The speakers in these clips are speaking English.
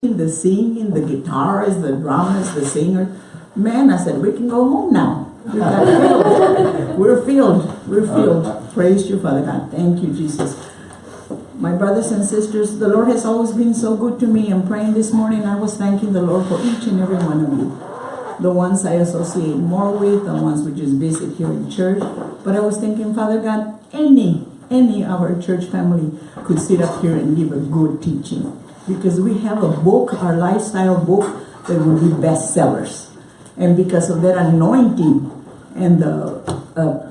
the singing, the guitarists, the drummers, the singers. Man, I said, we can go home now. We got filled. We're filled. We're filled. Praise you, Father God. Thank you, Jesus. My brothers and sisters, the Lord has always been so good to me. I'm praying this morning. I was thanking the Lord for each and every one of you. The ones I associate more with, the ones we just visit here in church. But I was thinking, Father God, any, any of our church family could sit up here and give a good teaching because we have a book, our lifestyle book, that will be bestsellers. And because of that anointing and the uh,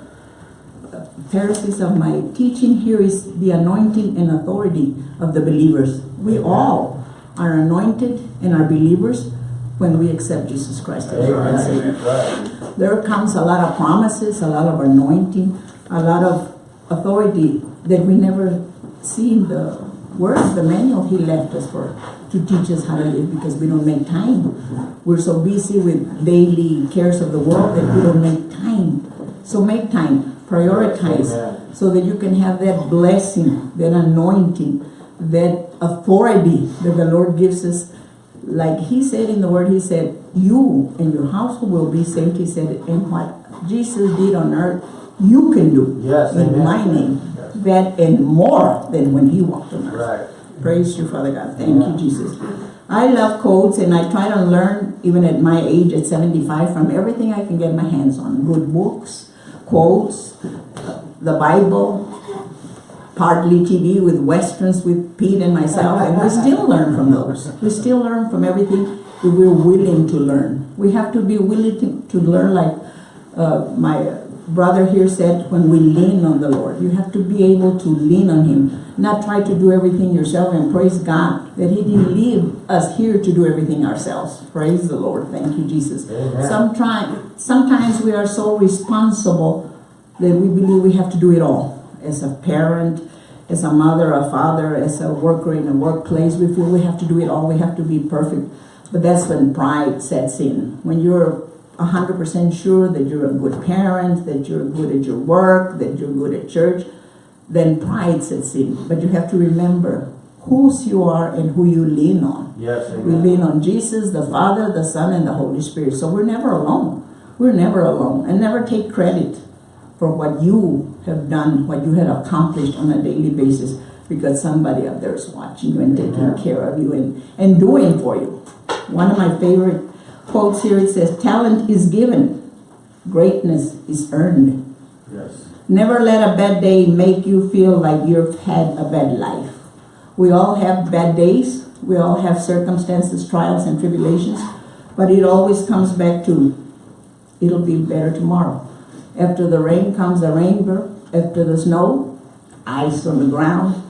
Pharisees of my teaching here is the anointing and authority of the believers. We all are anointed and are believers when we accept Jesus Christ as our Savior. There comes a lot of promises, a lot of anointing, a lot of authority that we never see in the Where's the manual he left us for to teach us how to live because we don't make time. We're so busy with daily cares of the world that we don't make time. So make time, prioritize so that you can have that blessing, that anointing, that authority that the Lord gives us. Like he said in the word, he said, you and your household will be saved. He said, and what Jesus did on earth, you can do yes, in amen. my name that and more than when he walked on earth. Right. Praise you, Father God. Thank you, Jesus. I love codes and I try to learn, even at my age, at 75, from everything I can get my hands on. Good books, quotes, the Bible, partly TV with westerns with Pete and myself, and we still learn from those. We still learn from everything that we're willing to learn. We have to be willing to, to learn like uh, my brother here said, when we lean on the Lord, you have to be able to lean on Him, not try to do everything yourself and praise God that He didn't leave us here to do everything ourselves. Praise the Lord. Thank you, Jesus. Sometimes, sometimes we are so responsible that we believe we have to do it all. As a parent, as a mother, a father, as a worker in a workplace, we feel we have to do it all. We have to be perfect. But that's when pride sets in. When you're 100% sure that you're a good parent, that you're good at your work, that you're good at church, then pride sets in. But you have to remember whose you are and who you lean on. Yes, We lean on Jesus, the Father, the Son, and the Holy Spirit. So we're never alone. We're never alone. And never take credit for what you have done, what you have accomplished on a daily basis because somebody up there is watching you and taking Yeah. care of you and, and doing for you. One of my favorite quotes here, it says, talent is given, greatness is earned. Yes. Never let a bad day make you feel like you've had a bad life. We all have bad days. We all have circumstances, trials, and tribulations. But it always comes back to, it'll be better tomorrow. After the rain comes the rainbow. After the snow, ice on the ground.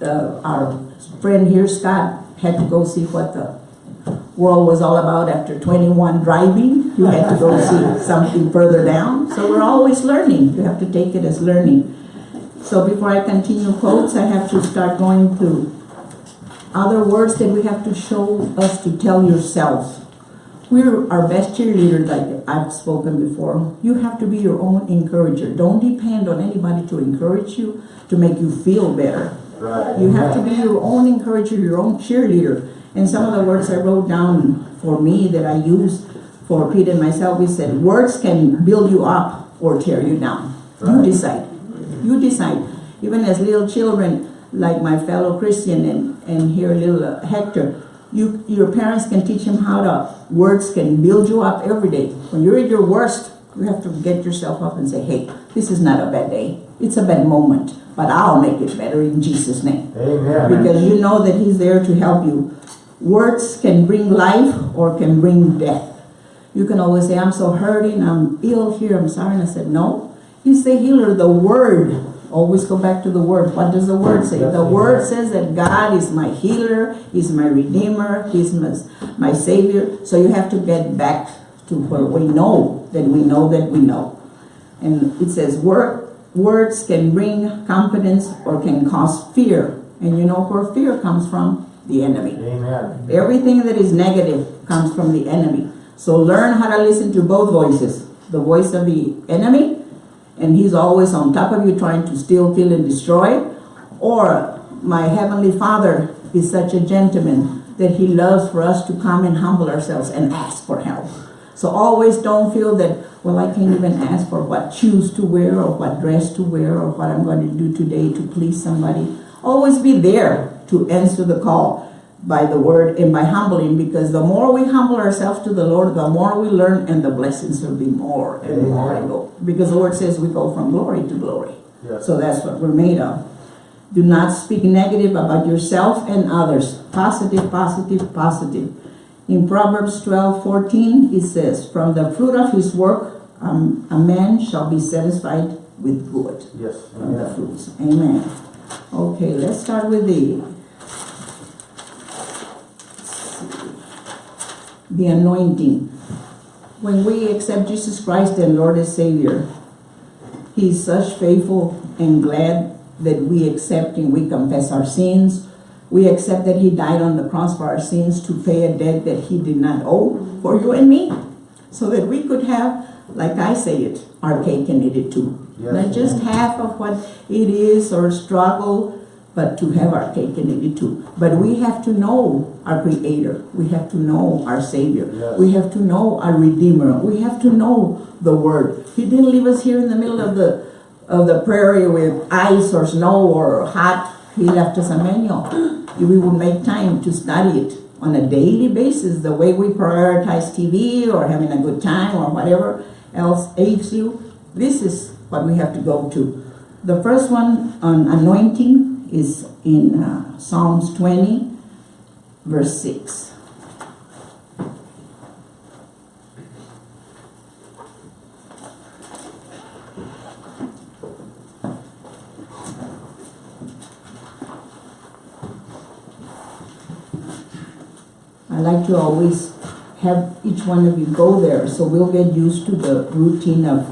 Uh, our friend here, Scott, had to go see what the world was all about after 21 driving. You had to go see something further down. So we're always learning. You have to take it as learning. So before I continue quotes, I have to start going to other words that we have to show us to tell yourself. We're our best cheerleader, like I've spoken before. You have to be your own encourager. Don't depend on anybody to encourage you, to make you feel better. Right. You have to be your own encourager, your own cheerleader. And some of the words I wrote down for me that I use for Pete and myself, we said, words can build you up or tear you down. You decide. You decide. Even as little children, like my fellow Christian and, and here little uh, Hector, you, your parents can teach him how to, words can build you up every day. When you're at your worst, you have to get yourself up and say, hey, this is not a bad day. It's a bad moment, but I'll make it better in Jesus' name Amen. because you know that he's there to help you. Words can bring life or can bring death. You can always say, I'm so hurting, I'm ill here, I'm sorry. And I said, no. He's the healer, the word. Always go back to the word. What does the word say? The word says that God is my healer, He's my redeemer, He's my, my savior. So you have to get back to where we know that we know that we know. And it says, word, words can bring confidence or can cause fear. And you know where fear comes from? The enemy. Amen. Everything that is negative comes from the enemy. So learn how to listen to both voices. The voice of the enemy, and he's always on top of you trying to steal, kill, and destroy. Or my heavenly father is such a gentleman that He loves for us to come and humble ourselves and ask for help. So always don't feel that, well, I can't even ask for what shoes to wear or what dress to wear or what I'm going to do today to please somebody. Always be there to answer the call by the word and by humbling because the more we humble ourselves to the Lord, the more we learn and the blessings will be more and Amen. more. go. Because the word says we go from glory to glory. Yes. So that's what we're made of. Do not speak negative about yourself and others. Positive, positive, positive. In Proverbs 12, 14, it says, From the fruit of his work, um, a man shall be satisfied with good. Yes. From the fruits. Amen. Okay, let's start with the the anointing. When we accept Jesus Christ and Lord and Savior, He's such faithful and glad that we accept and we confess our sins. We accept that He died on the cross for our sins to pay a debt that He did not owe for you and me. So that we could have, like I say it, our cake and eat it too. Yes. Not just half of what it is or struggle, but to have our cake and eat it too. But we have to know our Creator. We have to know our Savior. Yes. We have to know our Redeemer. We have to know the Word. He didn't leave us here in the middle of the of the prairie with ice or snow or hot. He left us a manual. We would make time to study it on a daily basis, the way we prioritize TV or having a good time or whatever else aids you, this is what we have to go to. The first one on anointing is in uh, Psalms 20, verse 6. I like to always have each one of you go there so we'll get used to the routine of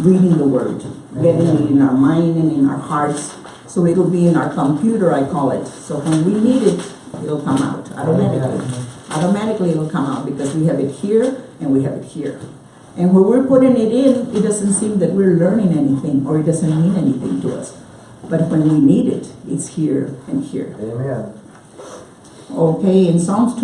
reading the word, getting it in our mind and in our hearts. So it'll be in our computer, I call it. So when we need it, it'll come out automatically. Automatically it'll come out because we have it here and we have it here. And when we're putting it in, it doesn't seem that we're learning anything or it doesn't mean anything to us. But when we need it, it's here and here. Amen. Okay, in Psalms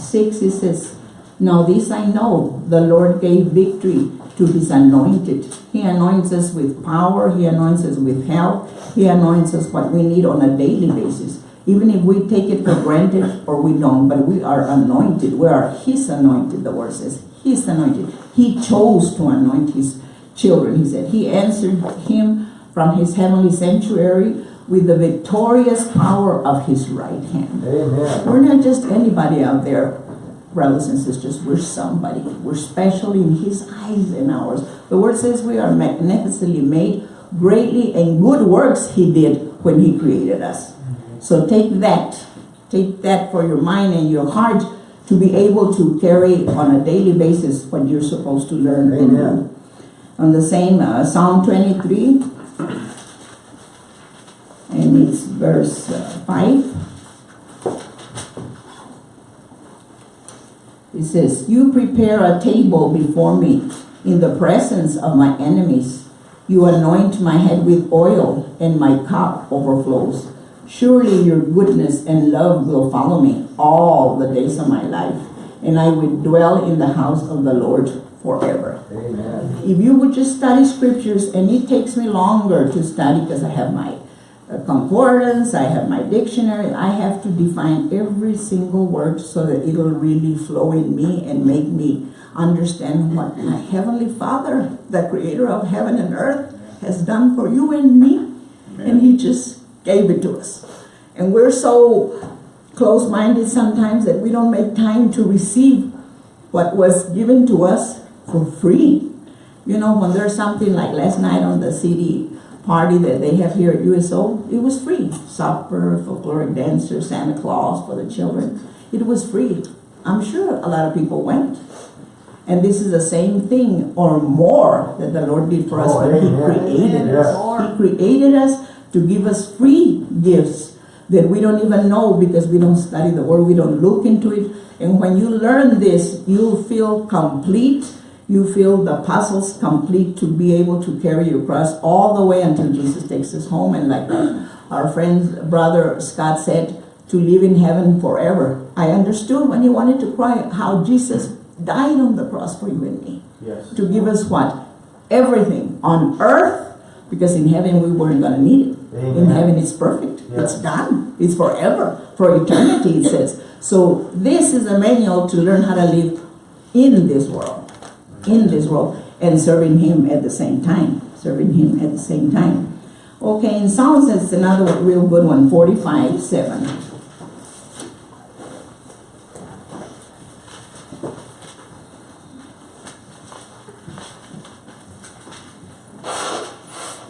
26, it says, Now this I know, the Lord gave victory to his anointed. He anoints us with power, he anoints us with health, he anoints us what we need on a daily basis. Even if we take it for granted or we don't, but we are anointed. We are his anointed, the word says. His anointed. He chose to anoint his children, he said. He answered him from his heavenly sanctuary with the victorious power of his right hand. Amen. We're not just anybody out there, brothers and sisters. We're somebody. We're special in His eyes and ours. The Word says we are magnificently made, greatly and good works He did when He created us. So take that, take that for your mind and your heart to be able to carry on a daily basis what you're supposed to learn Amen. On the same uh, Psalm 23, it's verse uh, 5. It says, You prepare a table before me in the presence of my enemies. You anoint my head with oil, and my cup overflows. Surely your goodness and love will follow me all the days of my life, and I will dwell in the house of the Lord forever. Amen. If you would just study scriptures, and it takes me longer to study because I have my concordance, I have my dictionary, I have to define every single word so that it'll really flow in me and make me understand what my Heavenly Father, the creator of heaven and earth, has done for you and me. And He just gave it to us. And we're so close-minded sometimes that we don't make time to receive what was given to us for free. You know, when there's something like last night on the CD party that they have here at USO, it was free. Supper, folkloric dancer, Santa Claus for the children. It was free. I'm sure a lot of people went. And this is the same thing or more that the Lord did for us Oh, when He created Yes. us. He created us to give us free gifts that we don't even know because we don't study the Word, we don't look into it. And when you learn this, you feel complete. You feel the puzzles complete to be able to carry your cross all the way until Jesus takes us home. And like our friend, brother Scott said, to live in heaven forever. I understood when he wanted to cry how Jesus died on the cross for you and me. Yes. To give us what? Everything on earth, because in heaven we weren't going to need it. In heaven it's perfect. It's done. It's forever. For eternity, it says. So this is a manual to learn how to live in this world. In this world. And serving him at the same time. Serving him at the same time. Okay, in Psalms it's another real good one, 45, 7.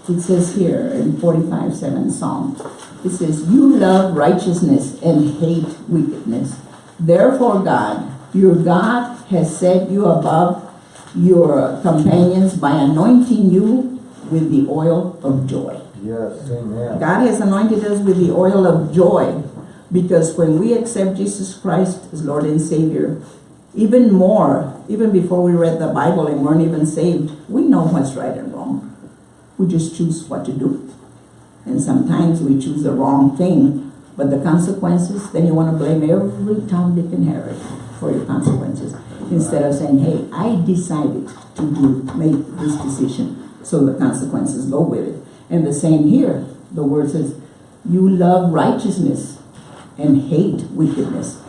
It says here in 45, 7 Psalm, it says, You love righteousness and hate wickedness. Therefore, God, your God has set you above your companions by anointing you with the oil of joy. Yes, amen. God has anointed us with the oil of joy because when we accept Jesus Christ as Lord and Savior, even more, even before we read the Bible and weren't even saved, we know what's right and wrong. We just choose what to do. And sometimes we choose the wrong thing, but the consequences, then you want to blame every Tom, Dick, and Harry for your consequences. Instead of saying, hey, I decided to do, make this decision, so the consequences go with it. And the same here, the word says, you love righteousness and hate wickedness.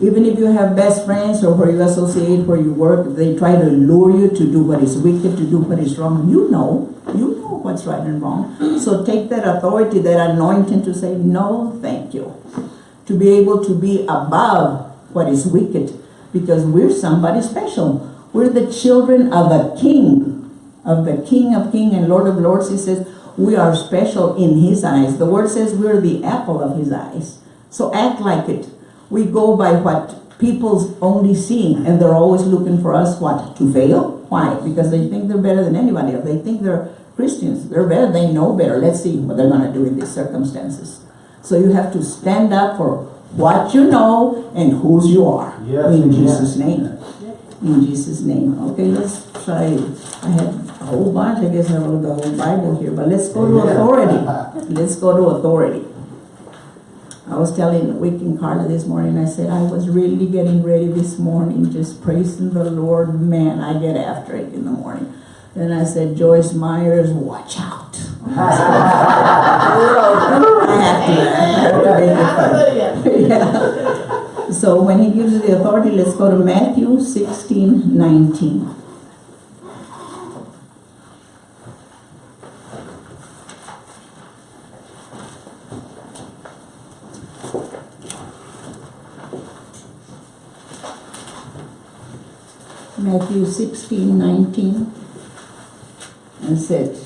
Even if you have best friends or where you associate, where you work, they try to lure you to do what is wicked, to do what is wrong. You know, you know what's right and wrong. So take that authority, that anointing to say, no, thank you. To be able to be above what is wicked because we're somebody special. We're the children of a king, of the King of Kings and Lord of Lords. He says, we are special in his eyes. The word says we're the apple of his eyes. So act like it. We go by what people's only seeing and they're always looking for us, what, to fail? Why? Because they think they're better than anybody else. They think they're Christians. They're better. They know better. Let's see what they're going to do in these circumstances. So you have to stand up for what you know and whose you are. Yes, in. Jesus' name. In Jesus' name. Okay, let's try. I have a whole bunch. I guess I wrote the whole Bible here, but let's go to authority. Let's go to authority. I was telling Wick and Carla this morning, I said, I was really getting ready this morning, just praising the Lord. Man, I get after it in the morning. Then I said, Joyce Meyers, watch out. So when he gives the authority, let's go to Matthew 16, 19. Matthew 16, 19. And said,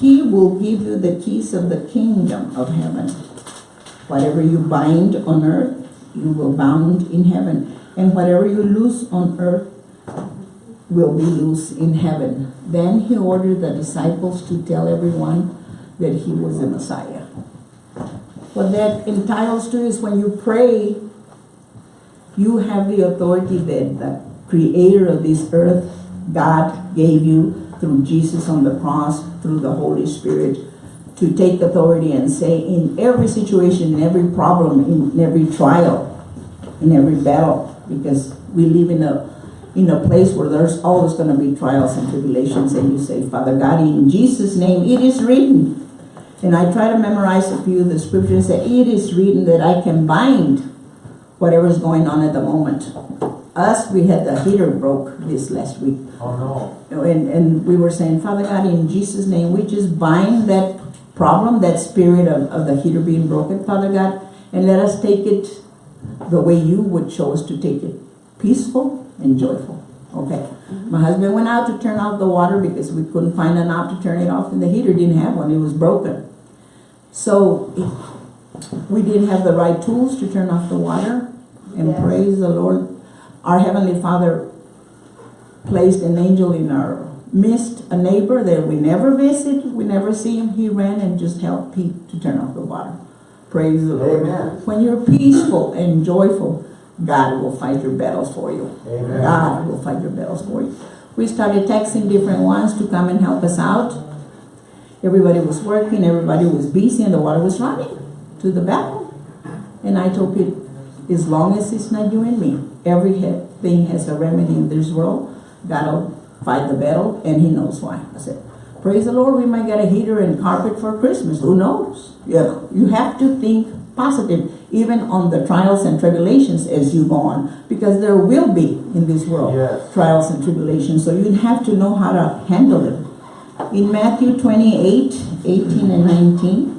He will give you the keys of the kingdom of heaven. Whatever you bind on earth, you will bound in heaven. And whatever you loose on earth will be loose in heaven. Then he ordered the disciples to tell everyone that he was the Messiah. What that entitles to is when you pray, you have the authority that the creator of this earth, God, gave you through Jesus on the cross, through the Holy Spirit, to take authority and say in every situation, in every problem, in every trial, in every battle, because we live in a in a place where there's always going to be trials and tribulations, and you say, Father God, in Jesus' name, it is written. And I try to memorize a few of the scriptures that it is written that I can bind whatever's going on at the moment. Us, we had the heater broke this last week. Oh, no. And, and we were saying, Father God, in Jesus' name, we just bind that problem, that spirit of, of the heater being broken, Father God, and let us take it the way you would show us to take it, peaceful and joyful. Okay. Mm-hmm. My husband went out to turn off the water because we couldn't find a knob to turn it off, and the heater didn't have one, it was broken. So we didn't have the right tools to turn off the water, and Yes. praise the Lord. Our Heavenly Father placed an angel in our midst, a neighbor that we never visit, we never see him. He ran and just helped Pete to turn off the water. Praise the Lord. Amen. When you're peaceful and joyful, God will fight your battles for you. Amen. God will fight your battles for you. We started texting different ones to come and help us out. Everybody was working, everybody was busy, and the water was running to the battle. And I told Pete, as long as it's not you and me, every thing has a remedy in this world. God'll fight the battle, and He knows why. I said, praise the Lord, we might get a heater and carpet for Christmas. Who knows? Yeah, you have to think positive, even on the trials and tribulations as you go on, because there will be in this world Yes. trials and tribulations. So you have to know how to handle it. In Matthew 28, 18 and 19.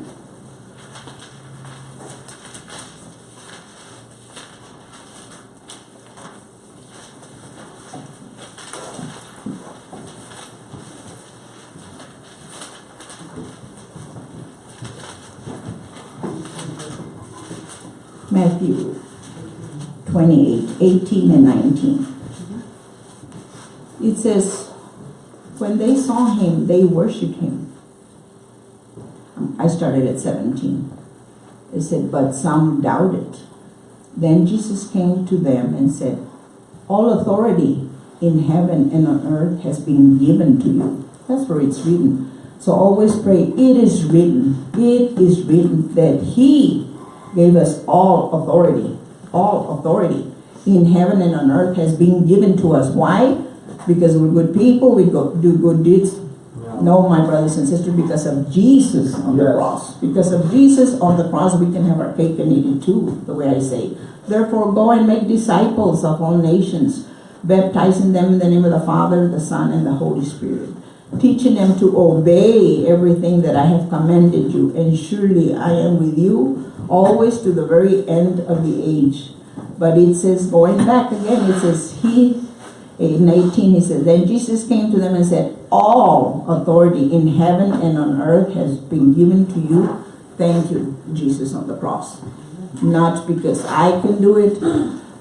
Matthew 28, 18 and 19. It says, when they saw him, they worshiped him. I started at 17. It said, but some doubted. Then Jesus came to them and said, All authority in heaven and on earth has been given to you. That's where it's written. So always pray, it is written, it is written that He gave us all authority, all authority in heaven and on earth has been given to us. Why? Because we're good people, we go do good deeds. No, my brothers and sisters, because of Jesus on the cross. Because of Jesus on the cross, we can have our cake and eat it too, the way I say. Therefore, go and make disciples of all nations, baptizing them in the name of the Father, the Son, and the Holy Spirit, teaching them to obey everything that I have commanded you. And surely I am with you always to the very end of the age. But it says, going back again, it says, He, in 18, he says, Then Jesus came to them and said, All authority in heaven and on earth has been given to you. Thank you, Jesus on the cross. Not because I can do it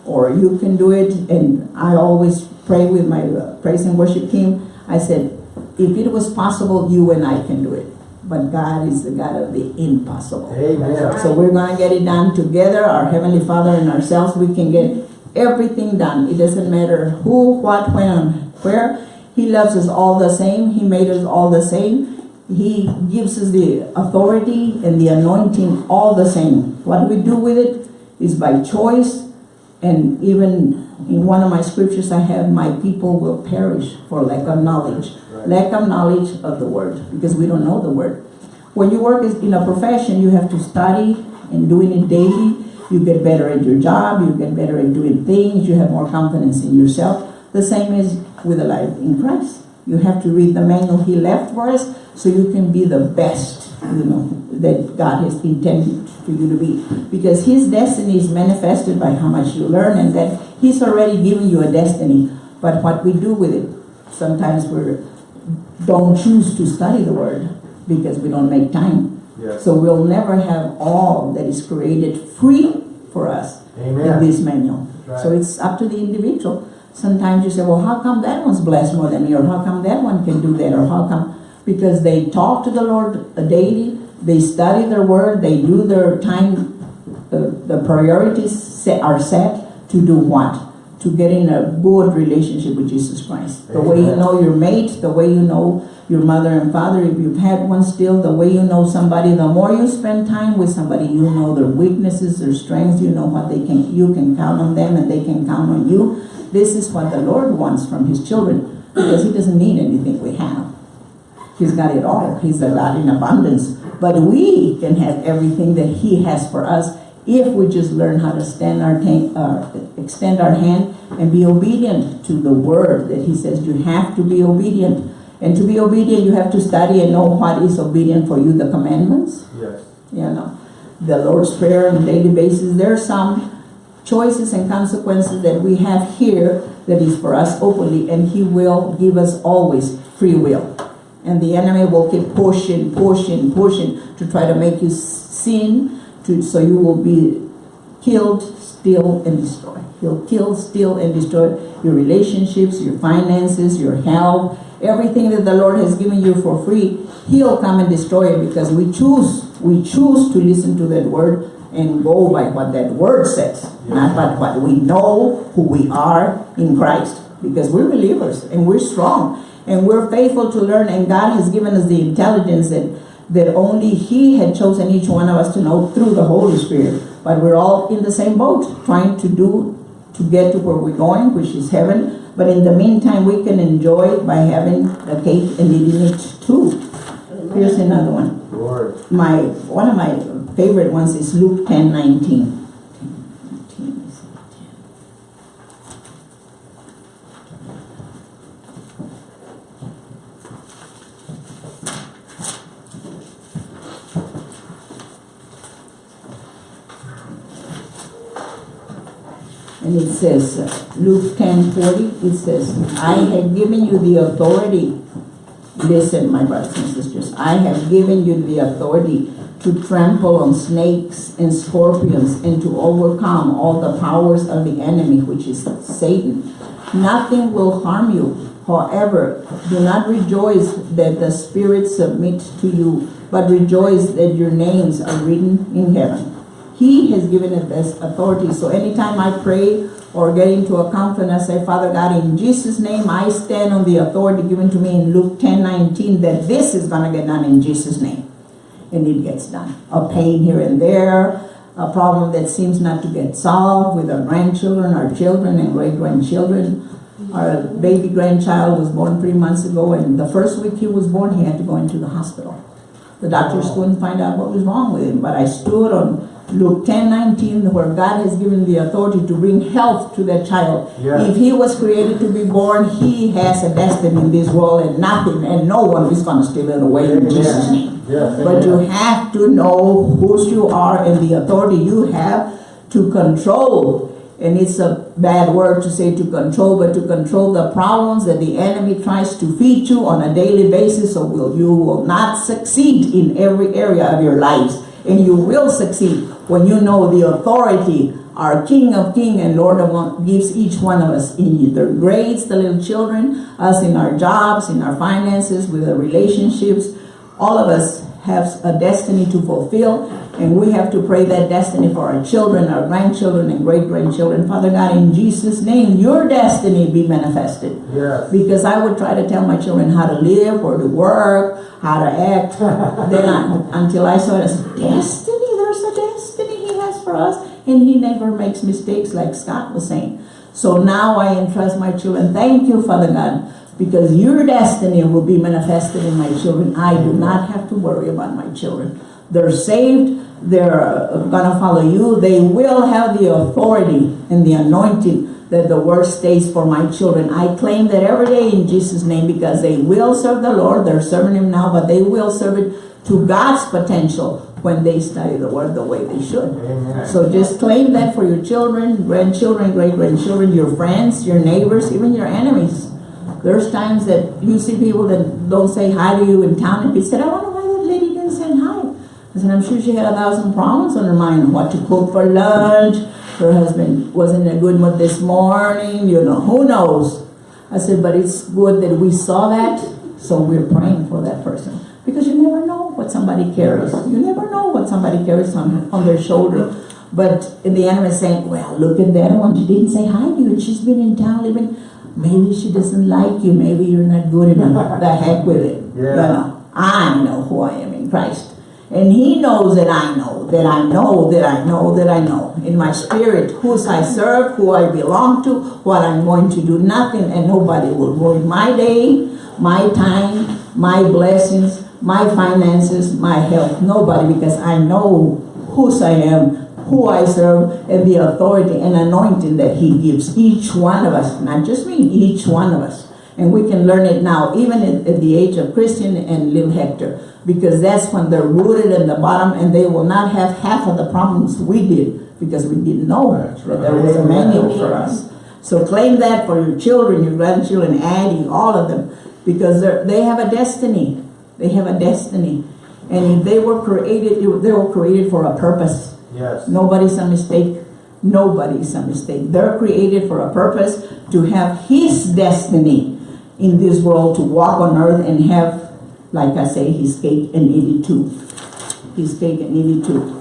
or you can do it. And I always pray with my praise and worship team. I said, if it was possible, you and I can do it. But God is the God of the impossible. Amen. So we're going to get it done together, our Heavenly Father and ourselves. We can get everything done. It doesn't matter who, what, when, and where. He loves us all the same. He made us all the same. He gives us the authority and the anointing all the same. What we do with it is by choice. And even in one of my scriptures I have, my people will perish for lack of knowledge. Lack of knowledge of the word, because we don't know the word. When you work in a profession, you have to study and doing it daily. You get better at your job, you get better at doing things, you have more confidence in yourself. The same is with a life in Christ. You have to read the manual He left for us so you can be the best, you know, that God has intended for you to be. Because His destiny is manifested by how much you learn and that He's already given you a destiny. But what we do with it, sometimes we don't choose to study the Word because we don't make time. Yes. So we'll never have all that is created free for us in this manual. Right. So it's up to the individual. Sometimes you say, well, how come that one's blessed more than me? Or how come that one can do that? Or how come? Because they talk to the Lord daily, they study their word, they do their time, the, the priorities set, are set to do what? To get in a good relationship with Jesus Christ. The way you know your mate, the way you know your mother and father, if you've had one still, the way you know somebody, the more you spend time with somebody, you know their weaknesses, their strengths, you know what they can, you can count on them and they can count on you. This is what the Lord wants from His children, because He doesn't need anything we have. He's got it all. He's a God in abundance. But we can have everything that He has for us if we just learn how to stand our uh, extend our hand and be obedient to the word that He says you have to be obedient. And to be obedient, you have to study and know what is obedient for you, the commandments Yes. you know, the Lord's Prayer on a daily basis. There are some choices and consequences that we have here that is for us openly, and He will give us always free will. And the enemy will keep pushing, pushing, pushing to try to make you sin, to so you will be killed, steal, and destroy. He'll kill, steal, and destroy your relationships, your finances, your health, everything that the Lord has given you for free. He'll come and destroy it because we choose, we choose to listen to that word and go by what that word says, not by what we know who we are in Christ. Because we're believers and we're strong. And we're faithful to learn, and God has given us the intelligence that, that only He had chosen each one of us to know through the Holy Spirit. But we're all in the same boat, trying to do, to get to where we're going, which is heaven. But in the meantime, we can enjoy it by having the cake and eating it too. Here's another one. Lord. My, one of my favorite ones is Luke ten nineteen. And it says, Luke ten forty, it says, I have given you the authority Listen, my brothers and sisters, I have given you the authority to trample on snakes and scorpions and to overcome all the powers of the enemy, which is Satan. Nothing will harm you. However, do not rejoice that the spirits submit to you, but rejoice that your names are written in heaven. He has given us this authority. So anytime I pray or get into a conference, I say, Father God, in Jesus' name, I stand on the authority given to me in Luke 10, 19, that this is going to get done in Jesus' name. And it gets done. A pain here and there, a problem that seems not to get solved with our grandchildren, our children, and great-grandchildren. Our baby grandchild was born three months ago, and the first week he was born, he had to go into the hospital. The doctors couldn't find out what was wrong with him, but I stood on Luke 10, 19, where God has given the authority to bring health to that child. If he was created to be born, he has a destiny in this world and nothing, and no one is going to steal it away in. Jesus' name. But you have to know whose you are and the authority you have to control. And it's a bad word to say to control, but to control the problems that the enemy tries to feed you on a daily basis, so will you will not succeed in every area of your lives. And you will succeed when you know the authority our King of King and Lord of Lords gives each one of us in their grades, the little children, us in our jobs, in our finances, with our relationships. All of us have a destiny to fulfill, and we have to pray that destiny for our children, our grandchildren, and great-grandchildren. Father God, in Jesus' name, your destiny be manifested. Yes. Because I would try to tell my children how to live, or to work, how to act. then I, until I saw it as destiny, there's a destiny he has for us. And he never makes mistakes like Scott was saying. So now I entrust my children. Thank you, Father God, because your destiny will be manifested in my children. I do not have to worry about my children. They're saved. They're uh, gonna follow you. They will have the authority and the anointing that the word states for my children. I claim that every day in Jesus' name because they will serve the Lord. They're serving Him now, but they will serve it to God's potential when they study the word the way they should. Amen. So just claim that for your children, grandchildren, great-grandchildren, your friends, your neighbors, even your enemies. There's times that you see people that don't say hi to you in town and you said, I wonder why that lady didn't say hi. I said, I'm sure she had a thousand problems on her mind, what to cook for lunch, her husband wasn't in a good mood this morning, you know, who knows? I said, but it's good that we saw that, so we're praying for that person. Because you never know what somebody carries. You never know what somebody carries on, on their shoulder. But in the enemy is saying, well, look at that one. She didn't say hi to you. And she's been in town living. Maybe she doesn't like you. Maybe you're not good enough. the heck with it. Yeah. You know, I know who I am in Christ. And he knows that I know, that I know, that I know, that I know. In my spirit, whose I serve, who I belong to, what I'm going to do, nothing and nobody will ruin my day, my time, my blessings, my finances, my health. Nobody, because I know whose I am, who I serve, and the authority and anointing that he gives each one of us, not just me, each one of us. And we can learn it now, even at, at the age of Christian and little Hector, because that's when they're rooted in the bottom and they will not have half of the problems we did because we didn't know That's that there was a right. manual for us. So claim that for your children, your grandchildren, Addie, all of them, because they have a destiny. They have a destiny. And if they were created, they were created for a purpose. Yes. Nobody's a mistake. Nobody's a mistake. They're created for a purpose to have His destiny in this world, to walk on earth and have, like I say, His cake and eat it too. His cake and eat it too.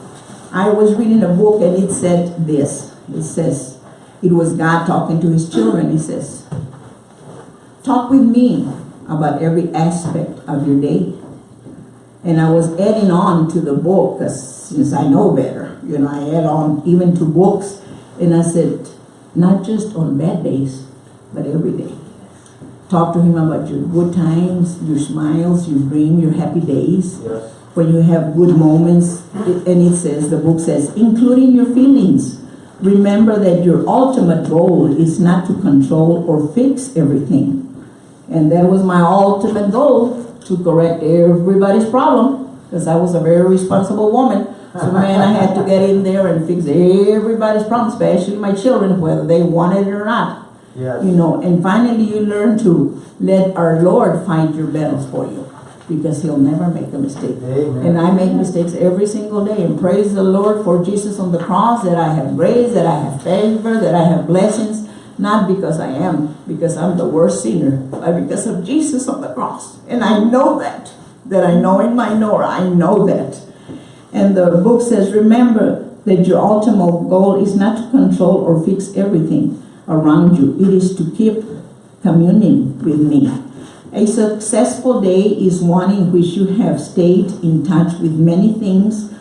I was reading a book and it said this. It says, it was God talking to His children. He says, talk with me about every aspect of your day. And I was adding on to the book, 'cause since I know better, you know, I add on even to books. And I said, not just on bad days, but every day. Talk to him about your good times, your smiles, your dream, your happy days Yes. when you have good moments, it- and it says, the book says, including your feelings. Remember that your ultimate goal is not to control or fix everything. And that was my ultimate goal, to correct everybody's problem, because I was a very responsible woman. So man, I had to get in there and fix everybody's problem, especially my children, whether they wanted it or not Yes. you know, and finally you learn to let our Lord find your battles for you because he'll never make a mistake. Amen. And I make mistakes every single day and praise the Lord for Jesus on the cross that I have grace, that I have favor, that I have blessings, not because I am, because I'm the worst sinner, but because of Jesus on the cross. And I know that, that I know in my knower, I know that. And the book says, remember that your ultimate goal is not to control or fix everything around you. It is to keep communing with me. A successful day is one in which you have stayed in touch with many things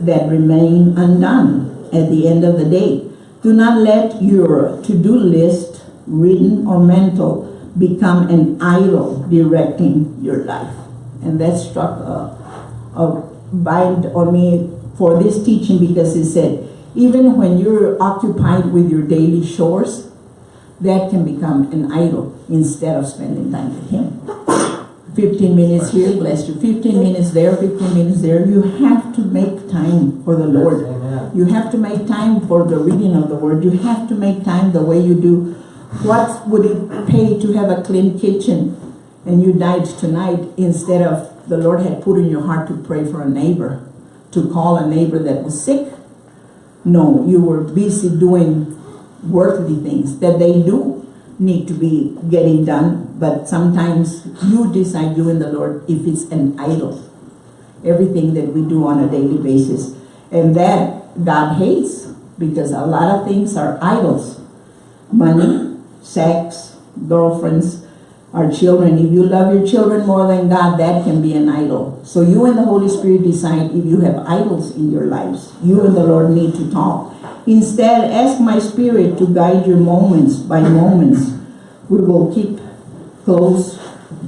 that remain undone at the end of the day. Do not let your to-do list, written or mental, become an idol directing your life. And that struck a, a bind on me for this teaching because it said, even when you're occupied with your daily chores, that can become an idol instead of spending time with Him. 15 minutes here, bless you. 15 minutes there, 15 minutes there. You have to make time for the Lord. You have to make time for the reading of the Word. You have to make time the way you do. What would it pay to have a clean kitchen and you died tonight instead of the Lord had put in your heart to pray for a neighbor, to call a neighbor that was sick? No, you were busy doing worldly things that they do need to be getting done, but sometimes you decide, you and the Lord, if it's an idol. Everything that we do on a daily basis. And that God hates because a lot of things are idols. Money, sex, girlfriends, our children. If you love your children more than God, that can be an idol. So you and the Holy Spirit decide if you have idols in your lives. You and the Lord need to talk. Instead, ask my spirit to guide your moments by moments. We will keep close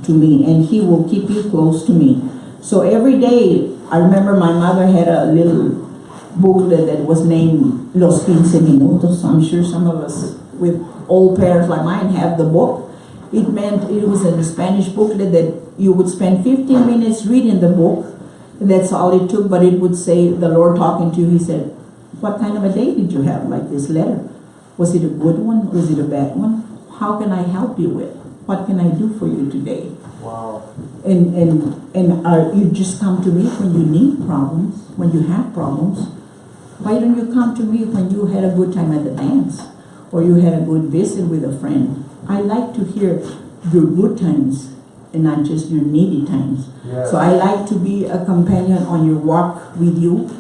to me and he will keep you close to me. So every day, I remember my mother had a little booklet that was named Los Quince Minutos. I'm sure some of us with old parents like mine have the book. It meant it was in a Spanish booklet that you would spend 15 minutes reading the book. That's all it took, but it would say, the Lord talking to you, he said, what kind of a day did you have, like this letter? Was it a good one? Was it a bad one? How can I help you with? What can I do for you today? Wow. And, and, and are, you just come to me when you need problems, when you have problems. Why don't you come to me when you had a good time at the dance? Or you had a good visit with a friend? I like to hear your good times and not just your needy times. Yes. So I like to be a companion on your walk with you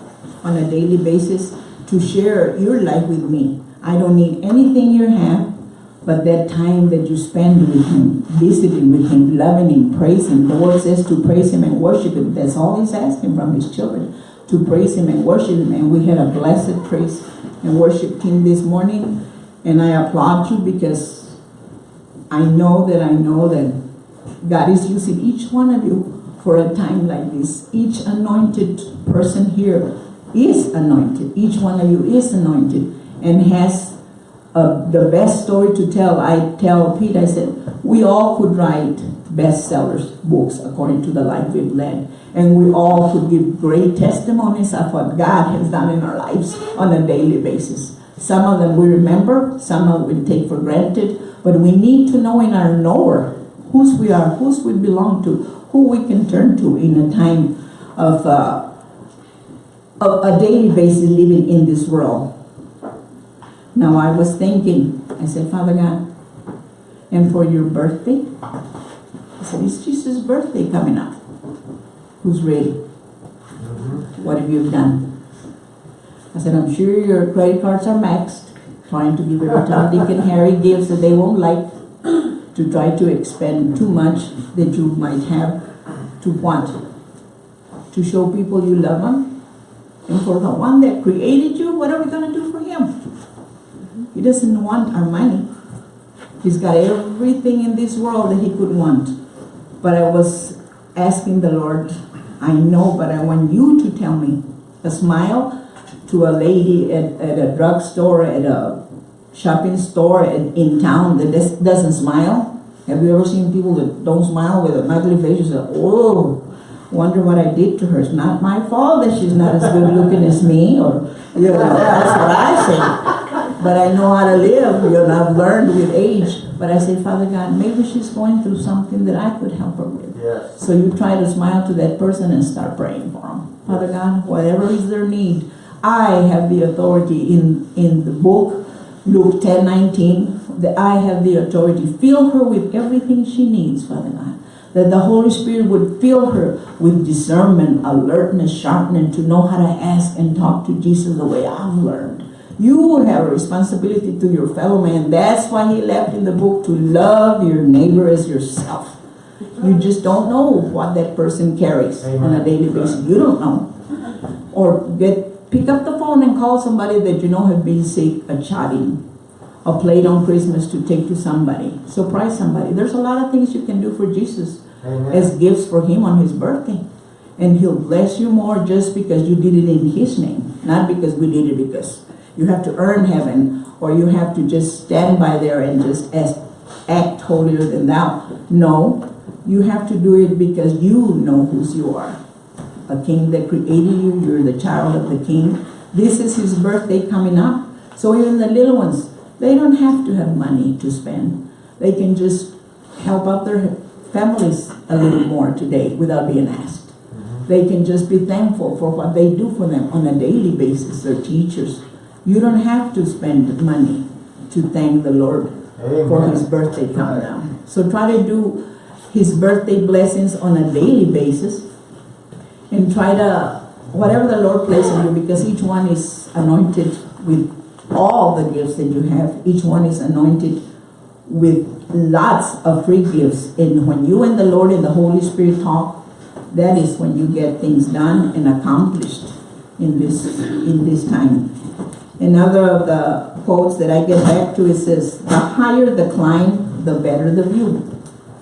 on a daily basis to share your life with me. I don't need anything you have, but that time that you spend with him, visiting with him, loving him, praising. The word says to praise him and worship him. That's all he's asking from his children, to praise him and worship him. And we had a blessed praise and worship team this morning. And I applaud you because I know that I know that God is using each one of you for a time like this. Each anointed person here is anointed. Each one of you is anointed and has uh, the best story to tell. I tell Pete, I said, we all could write bestsellers books according to the life we've led. And we all could give great testimonies of what God has done in our lives on a daily basis. Some of them we remember, some of them we take for granted, but we need to know in our knower whose we are, whose we belong to, who we can turn to in a time of uh, a, a daily basis living in this world. Now I was thinking, I said, Father God, and for your birthday, I said, it's Jesus' birthday coming up. Who's ready? Mhm. What have you done? I said, I'm sure your credit cards are maxed, trying to give every time Dick and Harry gives that they won't like to try to expend too much that you might have to want. To show people you love them. And for the one that created you, what are we gonna do for him? He doesn't want our money. He's got everything in this world that he could want. But I was asking the Lord, I know, but I want you to tell me. A smile to a lady at, at a drugstore, at a shopping store in, in town that does- doesn't smile. Have you ever seen people that don't smile with an ugly face? You say, oh, wonder what I did to her. It's not my fault that she's not as good looking as me, or, you know, that's what I say. But I know how to live, you know, I've learned with age. But I say, Father God, maybe she's going through something that I could help her with. Yes. So you try to smile to that person and start praying for them. Father God, whatever is their need, I have the authority in, in the book, Luke ten nineteen, that I have the authority. Fill her with everything she needs, Father God. That the Holy Spirit would fill her with discernment, alertness, sharpness to know how to ask and talk to Jesus the way I've learned. You have a responsibility to your fellow man. That's why he left in the book to love your neighbor as yourself. You just don't know what that person carries on a daily basis. You don't know. Or get pick up the phone and call somebody that you know have been sick, a chatting, a plate on Christmas to take to somebody. Surprise somebody. There's a lot of things you can do for Jesus Amen. as gifts for him on his birthday. And he'll bless you more just because you did it in his name, not because we did it because you have to earn heaven or you have to just stand by there and just as, act holier than thou. No, you have to do it because you know whose you are. A king that created you, you're the child of the king. This is his birthday coming up. So even the little ones, they don't have to have money to spend. They can just help out their families a little more today without being asked. Mm-hmm. They can just be thankful for what they do for them on a daily basis, their teachers. You don't have to spend money to thank the Lord for his birthday coming Right. down. So try to do his birthday blessings on a daily basis and try to, whatever the Lord places in you, because each one is anointed with all the gifts that you have. Each one is anointed with lots of free gifts. And when you and the Lord and the Holy Spirit talk, that is when you get things done and accomplished in this, in this time. Another of the quotes that I get back to, it says, the higher the climb, the better the view.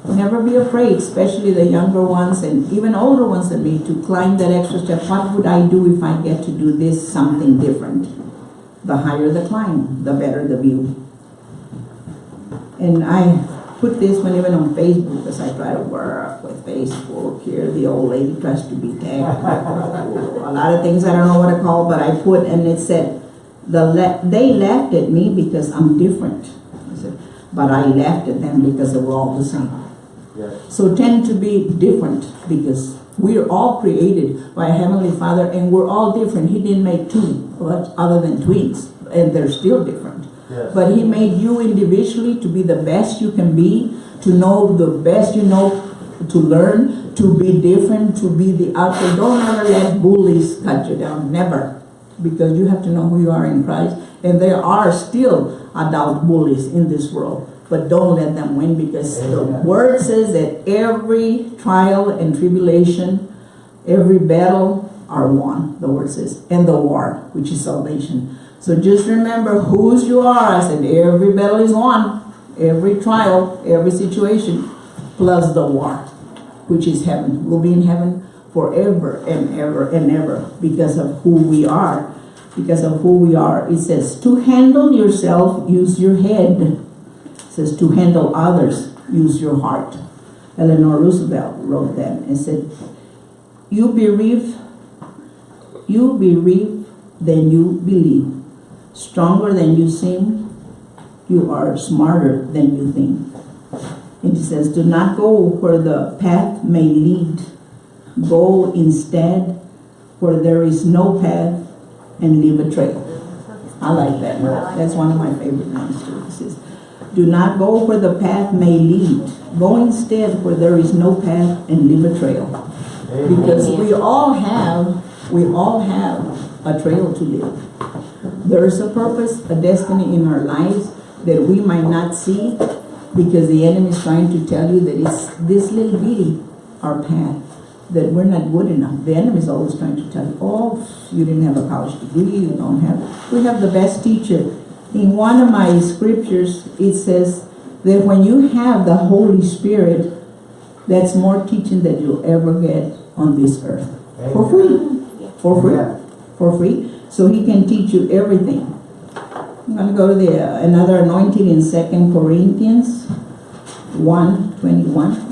Never be afraid, especially the younger ones and even older ones than me, to climb that extra step. What would I do if I get to do this something different? The higher the climb, the better the view. And I put this one even on Facebook because I try to work with Facebook here. The old lady tries to be tech. A lot of things I don't know what to call, but I put and it said, the la- they laughed at me because I'm different. I said, but I laughed at them because they were all the same. Yes. So tend to be different because we are all created by a Heavenly Father and we're all different. He didn't make two but other than twins and they're still different. Yes. But He made you individually to be the best you can be, to know the best you know, to learn, to be different, to be the outcome. Don't ever let bullies cut you down, never. Because you have to know who you are in Christ. And there are still adult bullies in this world. But don't let them win because the word says that every trial and tribulation, every battle are won, the word says, and the war, which is salvation. So just remember whose you are. I said every battle is won, every trial, every situation, plus the war, which is heaven. We'll be in heaven forever and ever and ever because of who we are. Because of who we are. It says, to handle yourself, use your head. Says, to handle others, use your heart. Eleanor Roosevelt wrote that and said, you bereave, you bereave than you believe. Stronger than you seem, you are smarter than you think. And it says, do not go where the path may lead. Go instead where there is no path and leave a trail. I like that one. That's one of my favorite ones too. Do not go where the path may lead. Go instead where there is no path and leave a trail. Amen. Because we all have, we all have a trail to live. There is a purpose, a destiny in our lives that we might not see, Because the enemy is trying to tell you that it's this little bitty, our path, that we're not good enough. The enemy is always trying to tell you, oh, you didn't have a college degree, you don't have, we have the best teacher. In one of my scriptures, it says that when you have the Holy Spirit, that's more teaching that you'll ever get on this earth. For free. For free. Yeah. For free. So he can teach you everything. I'm gonna go to the, uh, another anointing in Second Corinthians one twenty-one.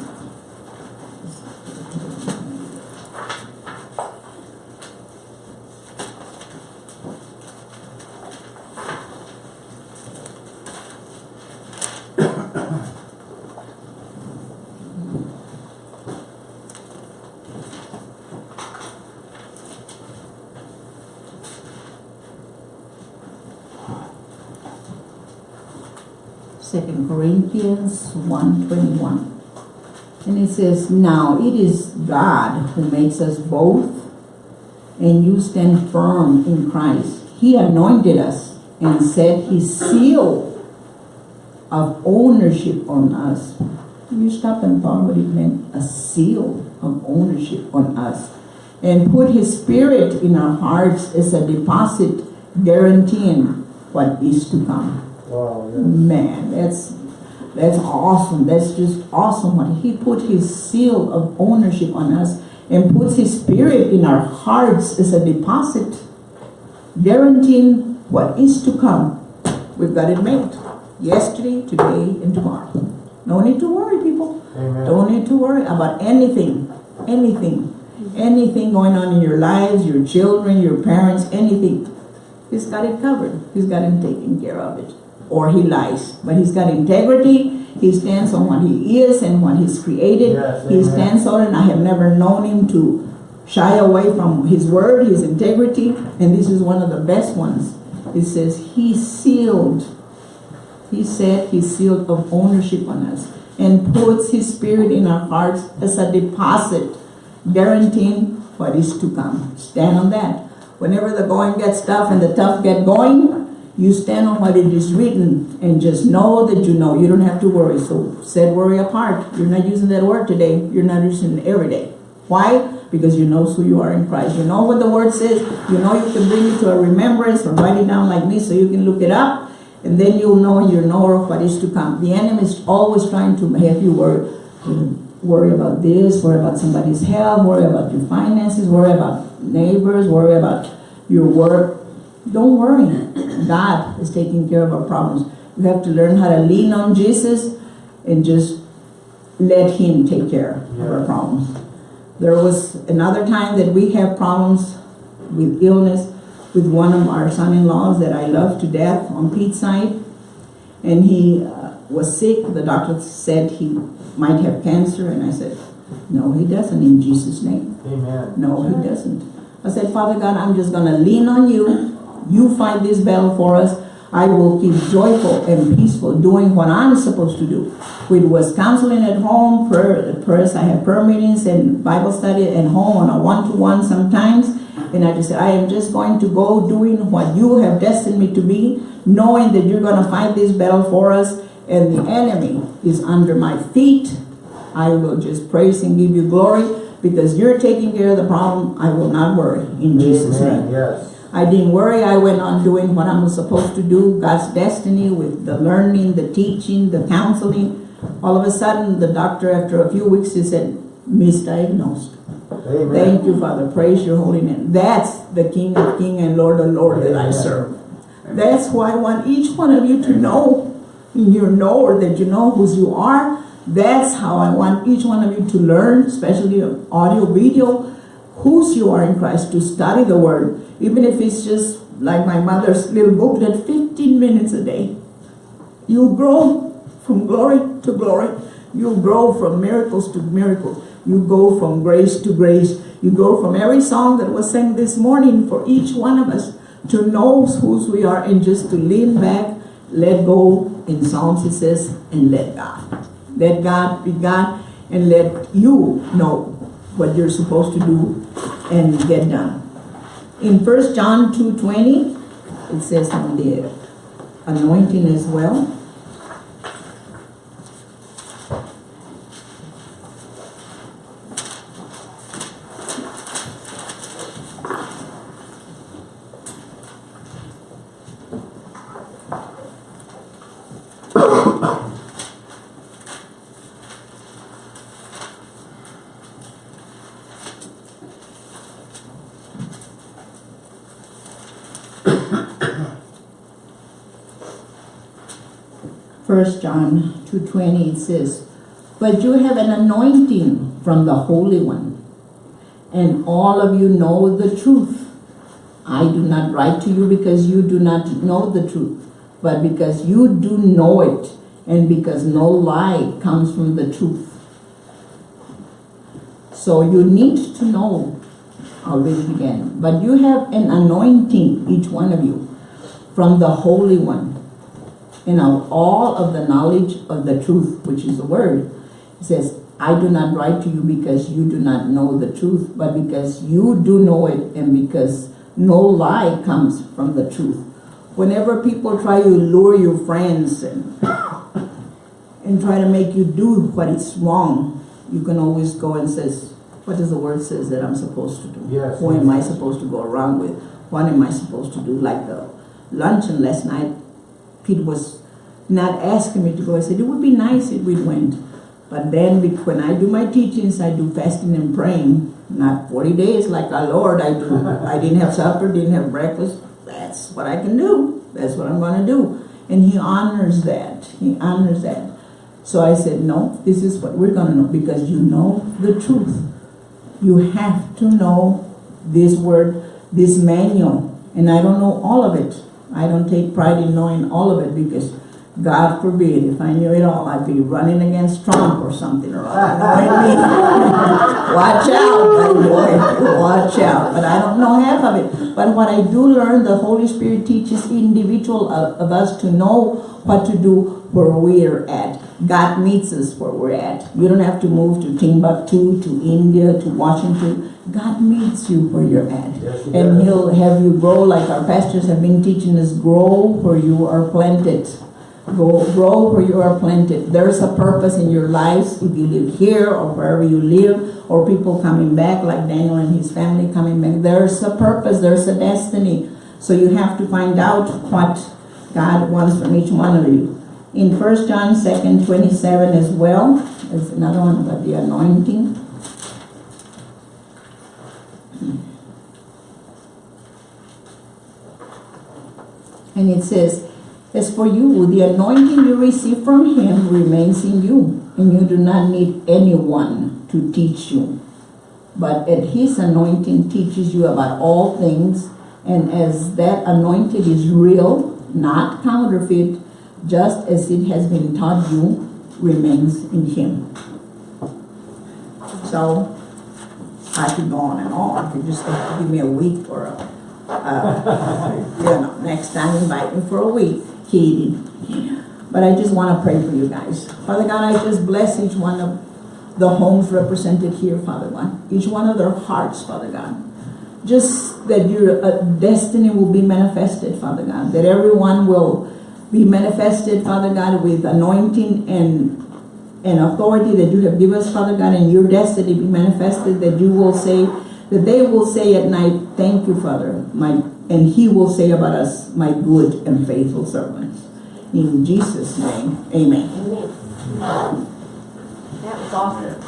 Second Corinthians one twenty-one. And it says, Now it is God who makes us both, and you stand firm in Christ. He anointed us and set his seal of ownership on us. You stop and thought what it meant, a seal of ownership on us. And put his spirit in our hearts as a deposit guaranteeing what is to come. Wow, yeah. Man, that's that's awesome. That's just awesome. What he put his seal of ownership on us and puts his spirit in our hearts as a deposit, guaranteeing what is to come. We've got it made. Yesterday, today, and tomorrow. No need to worry, people. Amen. Don't need to worry about anything, anything, anything going on in your lives, your children, your parents, anything. He's got it covered. He's got him taken care of it. Or he lies. But he's got integrity. He stands on what he is and what he's created. Yes, he stands on it. And I have never known him to shy away from his word, his integrity. And this is one of the best ones. It says, he sealed he said he sealed of ownership on us and puts his spirit in our hearts as a deposit, guaranteeing what is to come. Stand on that. Whenever the going gets tough and the tough get going, you stand on what it is written and just know that you know. You don't have to worry. So set worry apart. You're not using that word today. You're not using it every day. Why? Because you know who you are in Christ. You know what the word says. You know you can bring it to a remembrance or write it down like me so you can look it up and then you'll know you'll know what is to come. The enemy is always trying to have you worry, worry about this, worry about somebody's health, worry about your finances, worry about neighbors, worry about your work. Don't worry. God is taking care of our problems. We have to learn how to lean on Jesus and just let Him take care of our problems. There was another time that we have problems with illness with one of our son-in-laws that I love to death on Pete's side. And he uh, was sick. The doctor said he might have cancer. And I said, no, he doesn't in Jesus' name. Amen. No, he doesn't. I said, Father God, I'm just going to lean on you. You fight this battle for us. I will keep joyful and peaceful doing what I'm supposed to do. It was counseling at home, prayer, prayers. I have prayer meetings and Bible study at home on a one-to-one sometimes. And I just said, I am just going to go doing what you have destined me to be, knowing that you're going to fight this battle for us and the enemy is under my feet. I will just praise and give you glory because you're taking care of the problem. I will not worry in Jesus' name. Yes. I didn't worry. I went on doing what I'm supposed to do, God's destiny with the learning, the teaching, the counseling. All of a sudden, the doctor, after a few weeks, he said, misdiagnosed. Amen. Thank you, Father. Praise your holy name. That's the King of King and Lord of Lord that I Amen. serve. That's why I want each one of you to know in your knower that you know whose you are. That's how I want each one of you to learn, especially audio, video, whose you are in Christ, to study the Word. Even if it's just like my mother's little booklet, 15 minutes a day. You grow from glory to glory. You grow from miracles to miracles. You go from grace to grace. You go from every song that was sang this morning for each one of us to know whose we are and just to lean back, let go. In Psalms it says, and let God. Let God be God and let you know what you're supposed to do and get done. In 1 John 2.20, it says on the anointing as well. First John two twenty, it says, But you have an anointing from the Holy One, and all of you know the truth. I do not write to you because you do not know the truth, but because you do know it, and because no lie comes from the truth. So you need to know, I'll read it again, but you have an anointing, each one of you, from the Holy One, and know, all of the knowledge of the truth, which is the word. It says, I do not write to you because you do not know the truth, but because you do know it and because no lie comes from the truth. Whenever people try to lure your friends and, and try to make you do what is wrong, you can always go and says, what does the word says that I'm supposed to do? Yes, Who yes. am I supposed to go around with? What am I supposed to do? Like the luncheon last night, Pete was not asking me to go. I said, it would be nice if we went. But then when I do my teachings, I do fasting and praying. Not 40 days like our Lord. I do. I didn't have supper, didn't have breakfast. That's what I can do. That's what I'm going to do. And he honors that. He honors that. So I said, no, this is what we're going to know because you know the truth. You have to know this word, this manual. And I don't know all of it. I don't take pride in knowing all of it because God forbid, if I knew it all, I'd be running against Trump or something or other. Watch out, boy, watch out. But I don't know half of it. But what I do learn, the Holy Spirit teaches individual of, of us to know what to do where we're at. God meets us where we're at. You don't have to move to Timbuktu, to India, to Washington. God meets you where you're at. Yes, he And does. He'll have you grow like our pastors have been teaching us, grow where you are planted. Go, grow where you are planted. There's a purpose in your lives if you live here or wherever you live, or people coming back like Daniel and his family coming back. There's a purpose, there's a destiny. So you have to find out what God wants from each one of you. In First John second twenty-seven as well, there's another one about the anointing. And it says, As for you, the anointing you receive from him remains in you, and you do not need anyone to teach you. But at his anointing teaches you about all things, and as that anointed is real, not counterfeit, just as it has been taught you, remains in him. So, I could go on and on, if you just give me a week or a, uh, you know, next time invite me for a week, kidding. But I just want to pray for you guys. Father God, I just bless each one of the homes represented here, Father God. Each one of their hearts, Father God. Just that your uh, destiny will be manifested, Father God. That everyone will be manifested, Father God, with anointing and and authority that you have given us, Father God, and your destiny be manifested, that you will say, that they will say at night, thank you, Father, my, and he will say about us, my good and faithful servants. In Jesus' name, amen. Amen. That was awesome.